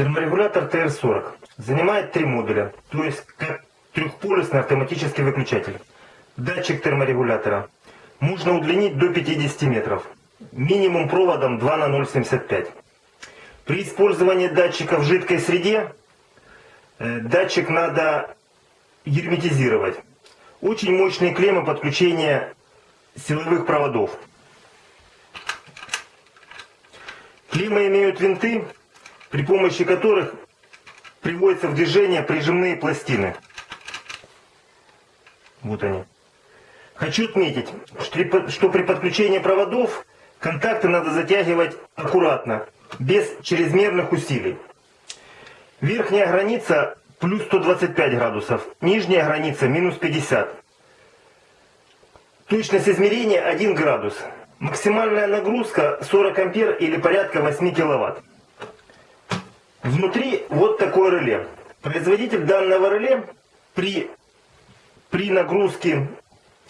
Терморегулятор TR40 занимает три модуля, то есть трехполюсный автоматический выключатель. Датчик терморегулятора можно удлинить до 50 метров, минимум проводом 2 на 0,75. При использовании датчика в жидкой среде э, датчик надо герметизировать. Очень мощные клеммы подключения силовых проводов. Клеммы имеют винты, при помощи которых приводятся в движение прижимные пластины. Вот они. Хочу отметить, что при подключении проводов контакты надо затягивать аккуратно, без чрезмерных усилий. Верхняя граница плюс 125 градусов, нижняя граница минус 50. Точность измерения 1 градус. Максимальная нагрузка 40 ампер или порядка 8 киловатт. Внутри вот такое реле. Производитель данного реле при, при нагрузке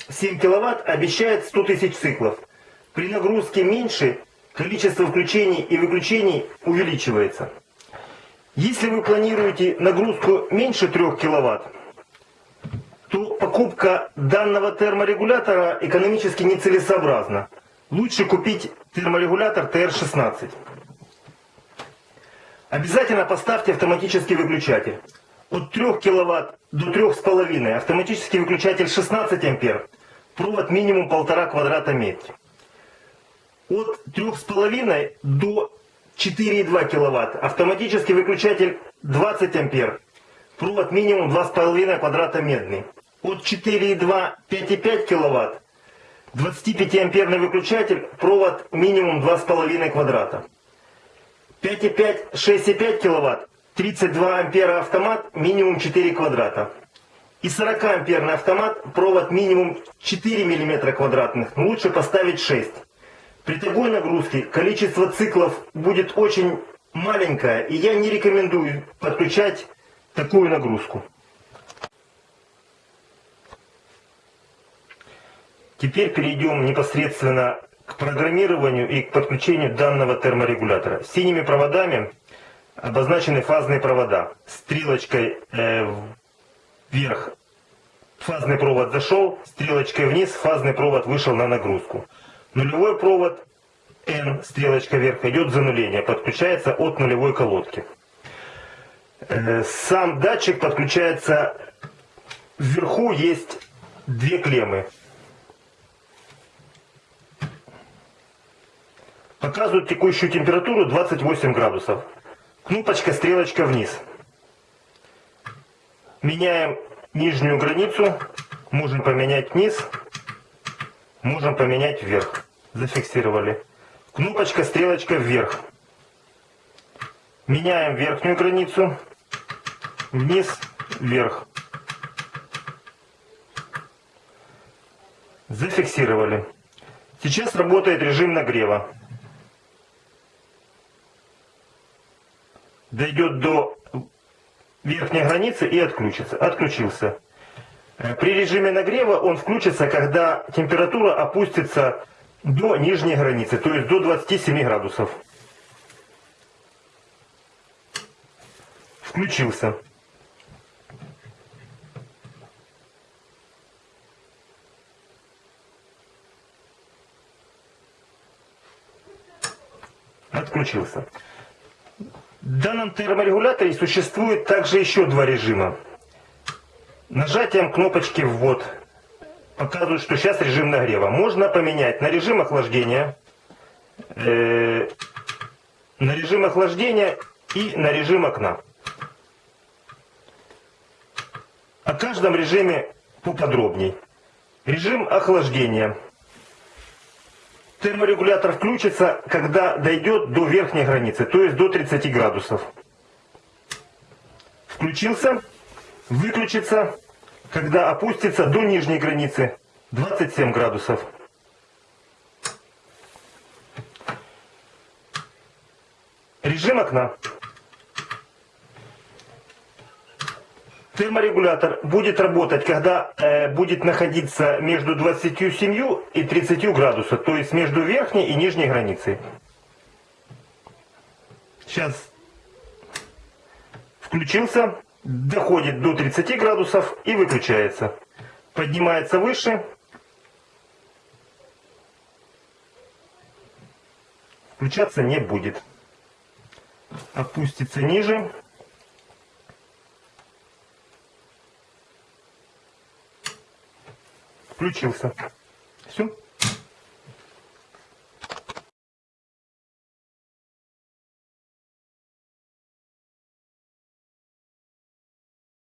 7 киловатт обещает 100 тысяч циклов. При нагрузке меньше количество включений и выключений увеличивается. Если вы планируете нагрузку меньше 3 киловатт, то покупка данного терморегулятора экономически нецелесообразна. Лучше купить терморегулятор TR16. Обязательно поставьте автоматический выключатель. От 3 кВт до 3,5 автоматический выключатель 16 ампер. Провод минимум 1,5 квадрата метра. От 3,5 до 4,2 кВт автоматический выключатель 20 ампер. Провод минимум 2,5 квадрата медный. От 4,2 5,5 кВт 25 амперный выключатель, провод минимум 2,5 квадрата. 5,5, 6,5 киловатт, 32 ампера автомат, минимум 4 квадрата. И 40 амперный автомат, провод минимум 4 мм квадратных, но лучше поставить 6. При такой нагрузке количество циклов будет очень маленькое, и я не рекомендую подключать такую нагрузку. Теперь перейдем непосредственно программированию и к подключению данного терморегулятора. Синими проводами обозначены фазные провода. Стрелочкой э, вверх фазный провод зашел, стрелочкой вниз фазный провод вышел на нагрузку. Нулевой провод N, стрелочка вверх, идет зануление, подключается от нулевой колодки. Э, сам датчик подключается, вверху есть две клеммы. Показывает текущую температуру 28 градусов. Кнопочка, стрелочка вниз. Меняем нижнюю границу. Можем поменять вниз. Можем поменять вверх. Зафиксировали. Кнопочка, стрелочка вверх. Меняем верхнюю границу. Вниз, вверх. Зафиксировали. Сейчас работает режим нагрева. Дойдет до верхней границы и отключится. Отключился. Э, при режиме нагрева он включится, когда температура опустится до нижней границы, то есть до 27 градусов. Включился. Отключился. В данном терморегуляторе существует также еще два режима. Нажатием кнопочки «Ввод» показывает, что сейчас режим нагрева. Можно поменять на режим охлаждения, э, на режим охлаждения и на режим окна. О каждом режиме поподробней. Режим охлаждения – терморегулятор включится, когда дойдет до верхней границы, то есть до 30 градусов. Включился, выключится, когда опустится до нижней границы 27 градусов. Режим окна. Терморегулятор будет работать, когда э, будет находиться между 27 и 30 градусов, то есть между верхней и нижней границей. Сейчас включился, доходит до 30 градусов и выключается. Поднимается выше. Включаться не будет. Опустится ниже. включился. Все.